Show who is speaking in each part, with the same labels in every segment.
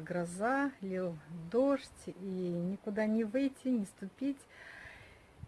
Speaker 1: гроза, лил дождь, и никуда не выйти, не ступить.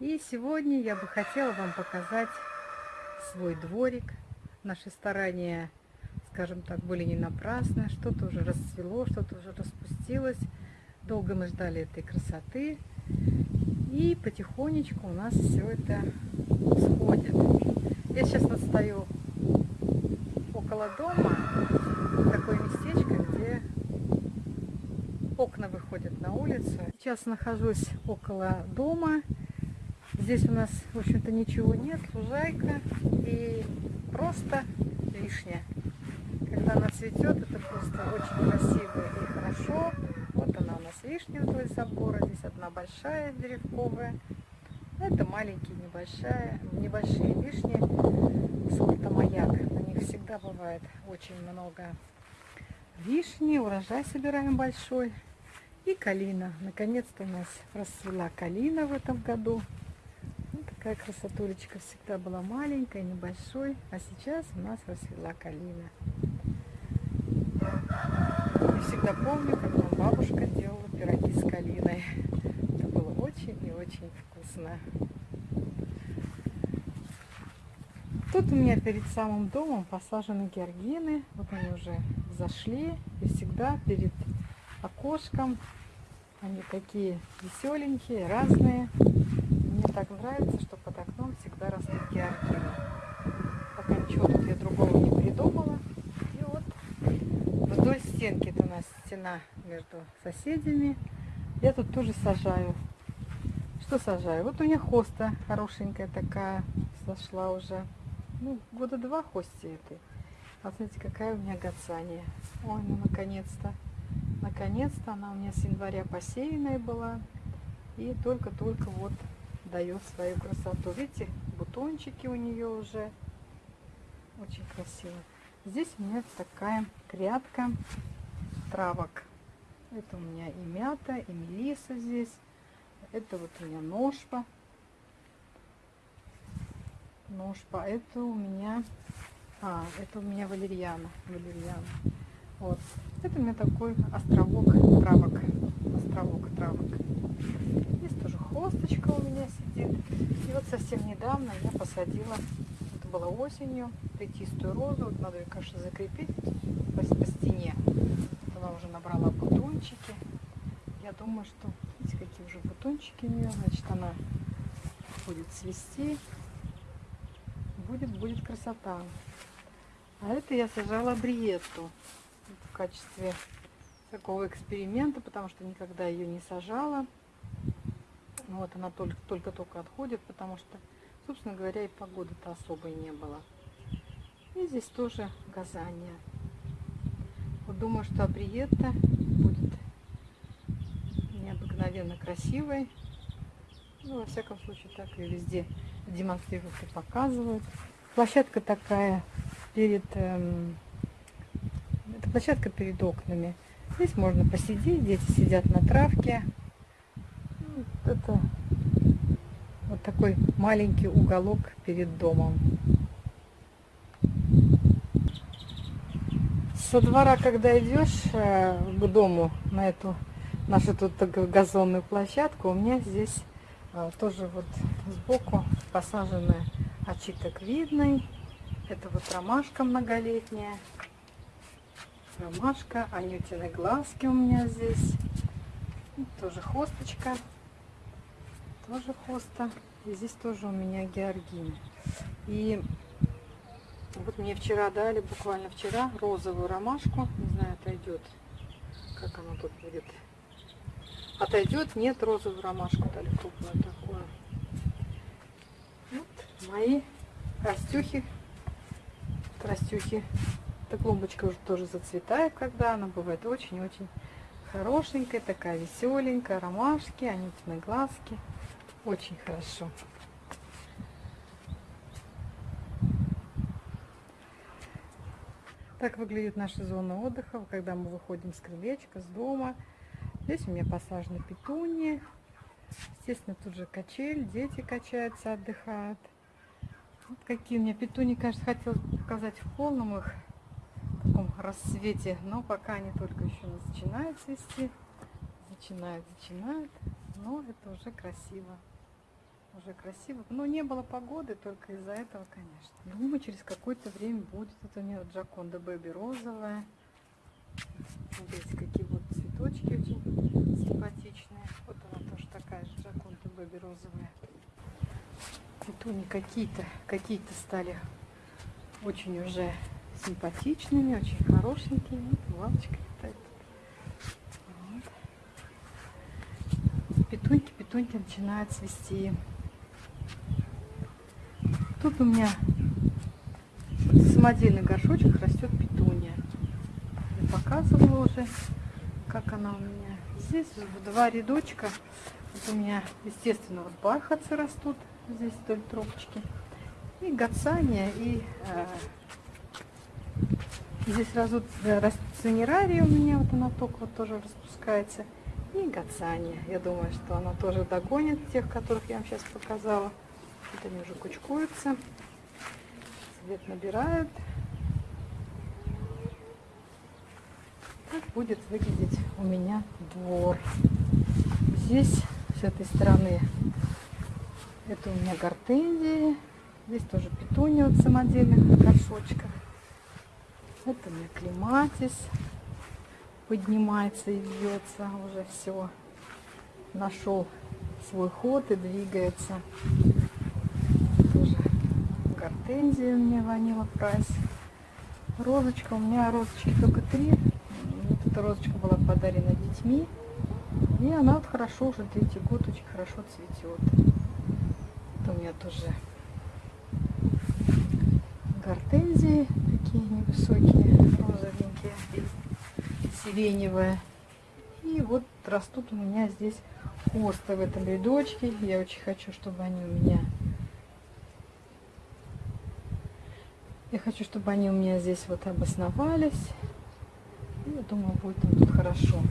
Speaker 1: И сегодня я бы хотела вам показать свой дворик. Наши старания, скажем так, были не напрасны. Что-то уже расцвело, что-то уже распустилось. Долго мы ждали этой красоты. И потихонечку у нас все это сходит. Я сейчас вот около дома, окна выходят на улицу. Сейчас нахожусь около дома. Здесь у нас, в общем-то, ничего нет, лужайка и просто вишня. Когда она цветет, это просто очень красиво и хорошо. Вот она у нас вишня вдоль забора. Здесь одна большая деревковая. Это маленькие, небольшая, небольшие вишни сорта маяк. На них всегда бывает очень много вишни. Урожай собираем большой. И калина. Наконец-то у нас расцвела калина в этом году. Вот такая красотулечка всегда была маленькая, небольшой. А сейчас у нас расцвела калина. Я всегда помню, как нам бабушка делала пироги с калиной. Это было очень и очень вкусно. Тут у меня перед самым домом посажены георгины. Вот они уже зашли. И всегда перед окошком они такие веселенькие, разные. Мне так нравится, что под окном всегда растут георгины. Пока ничего тут я другого не придумала. И вот вдоль стенки, это у нас стена между соседями. Я тут тоже сажаю. Что сажаю? Вот у меня хоста хорошенькая такая зашла уже ну, года два хости этой. А смотрите, какая у меня гацания. Ой, ну наконец-то. Наконец-то она у меня с января посеянная была. И только-только вот дает свою красоту. Видите, бутончики у нее уже. Очень красиво. Здесь у меня такая грядка травок. Это у меня и мята, и мелиса здесь. Это вот у меня ножпа ножпа. Это у меня... А, это у меня валерьяна. Валерьяна. Вот. Это у меня такой островок травок. Островок травок. Здесь тоже хосточка у меня сидит. И вот совсем недавно я посадила, это было осенью, плетистую розу. Вот надо ее, конечно, закрепить по, по стене. Вот она уже набрала бутончики. Я думаю, что, видите, какие уже бутончики у нее. Значит, она будет цвести будет, будет красота. А это я сажала бриетту качестве такого эксперимента, потому что никогда ее не сажала. Вот она только-только отходит, потому что, собственно говоря, и погоды-то особой не было. И здесь тоже газания. Вот думаю, что абриетта будет необыкновенно красивой. Ну, во всяком случае, так и везде демонстрируют и показывают. Площадка такая перед... Эм, площадка перед окнами. Здесь можно посидеть, дети сидят на травке. Это вот такой маленький уголок перед домом. Со двора, когда идешь э, к дому, на эту нашу тут газонную площадку, у меня здесь э, тоже вот сбоку посаженная очиток видный. Это вот ромашка многолетняя. Ромашка, анютины глазки у меня здесь. Тоже хосточка. Тоже хоста. И здесь тоже у меня георгины. И вот мне вчера дали, буквально вчера, розовую ромашку. Не знаю, отойдет. Как она тут будет. Отойдет? Нет, розовую ромашку дали крупную такую мои растюхи. Растюхи. Эта клумбочка уже тоже зацветает, когда она бывает очень-очень хорошенькая, такая веселенькая, ромашки, анютины глазки. Очень хорошо. Так выглядит наша зона отдыха, когда мы выходим с крылечка, с дома. Здесь у меня посажены петунии. Естественно, тут же качель, дети качаются, отдыхают. Вот какие у меня петуни, конечно, хотелось показать в полном их рассвете, но пока они только еще начинают цвести. Начинают, начинают, но это уже красиво. Уже красиво. Но не было погоды только из-за этого, конечно. Думаю, через какое-то время будет. Это у вот Джаконда Бэби розовая. Смотрите, какие вот цветочки очень симпатичные. Вот она тоже такая же Джаконда Бэби розовая. Петуни какие-то, какие-то стали очень уже симпатичными, очень хорошенькими. Лавочка летает. Вот. Петуньки, петуньки начинают цвести. Тут у меня в самодельных горшочках растет петуния. Я показывала уже, как она у меня. Здесь два рядочка. Вот у меня, естественно, вот бархатцы растут здесь вдоль трубочки. И гацания, и э, здесь растут, э, цинерария у меня, вот она только вот тоже распускается. И гацания. Я думаю, что она тоже догонит тех, которых я вам сейчас показала. Вот они уже кучкуются. Цвет набирают. Так будет выглядеть у меня двор. Здесь с этой стороны это у меня гортензии. Здесь тоже петуния в самодельных горшочках. Это у меня клематис. Поднимается и вьется уже все. Нашел свой ход и двигается. Тоже гортензия у меня ванила прайс. Розочка, у меня розочки только три. Вот эта розочка была подарена детьми. И она вот хорошо уже третий год очень хорошо цветет. Это у меня тоже гортензии такие невысокие, розовенькие, сиреневые. И вот растут у меня здесь хосты в этом рядочке. Я очень хочу, чтобы они у меня... Я хочу, чтобы они у меня здесь вот обосновались. Я думаю, будет им тут хорошо.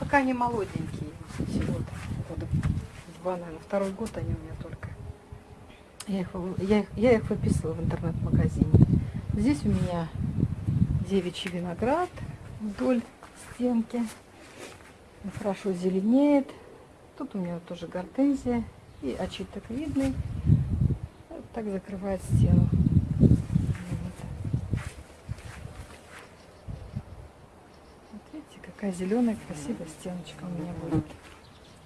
Speaker 1: Пока они молоденькие. Всего-то года два, наверное, второй год они у меня только. Я их, я их, я их выписывала в интернет-магазине. Здесь у меня девичий виноград вдоль стенки. Он хорошо зеленеет. Тут у меня тоже гортензия и очиток видный. Вот так закрывает стену. Смотрите, какая зеленая красивая стеночка у меня будет.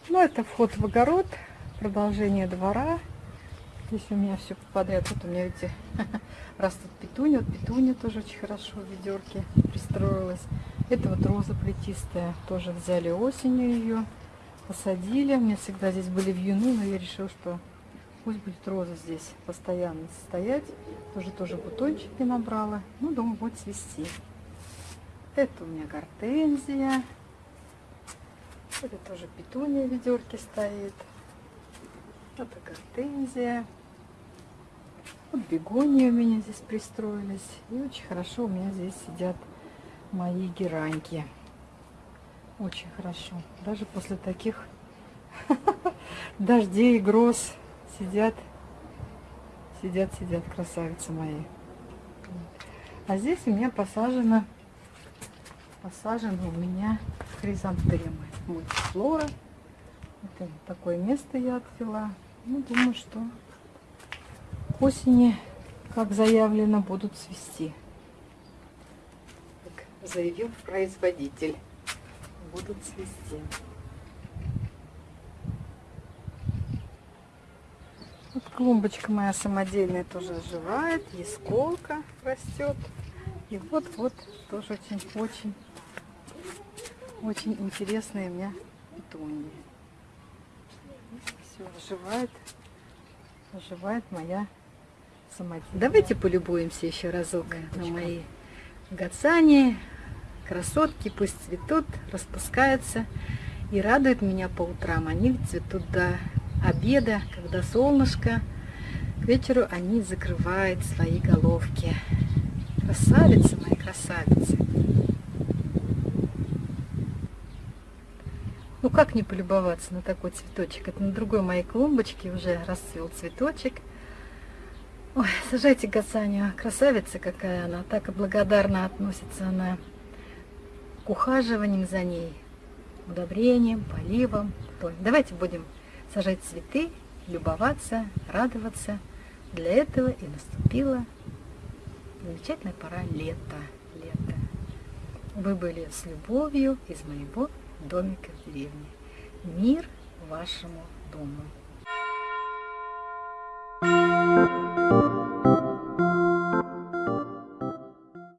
Speaker 1: Ну, это вход в огород, продолжение двора. Здесь у меня все подряд. Вот у меня, видите, растут петуни. Вот петуня тоже очень хорошо в ведерке пристроилась. Это вот роза плетистая. Тоже взяли осенью ее, посадили. У меня всегда здесь были вьюны, но я решила, что пусть будет роза здесь постоянно стоять. Тоже тоже бутончики набрала. Ну, думаю, будет цвести. Это у меня гортензия. Это тоже петуния в ведерке стоит. Это гортензия. Вот бегонии у меня здесь пристроились. И очень хорошо у меня здесь сидят мои гераньки. Очень хорошо. Даже после таких дождей и гроз сидят, сидят, сидят красавицы мои. А здесь у меня посажено, посажены у меня хризантемы. Мультифлора. Это такое место я отвела. Ну, думаю, что к осени, как заявлено, будут цвести. Как заявил производитель. Будут цвести. Вот клумбочка моя самодельная тоже оживает. Есколка растет. И вот-вот тоже очень-очень очень интересные у меня петунии. Все, оживает, оживает моя самодельная. Давайте полюбуемся еще разок Лампочка. на мои гацани. Красотки пусть цветут, распускаются и радуют меня по утрам. Они цветут до обеда, когда солнышко. К вечеру они закрывают свои головки. Красавицы мои, красавицы. Ну как не полюбоваться на такой цветочек? Это на другой моей клумбочке уже расцвел цветочек. Ой, сажайте Гасанию, красавица какая она, так и благодарно относится она к ухаживаниям за ней, удобрением, поливом. Давайте будем сажать цветы, любоваться, радоваться. Для этого и наступила замечательная пора лета. лета. Вы были с любовью из моего домика в деревне. Мир вашему дому.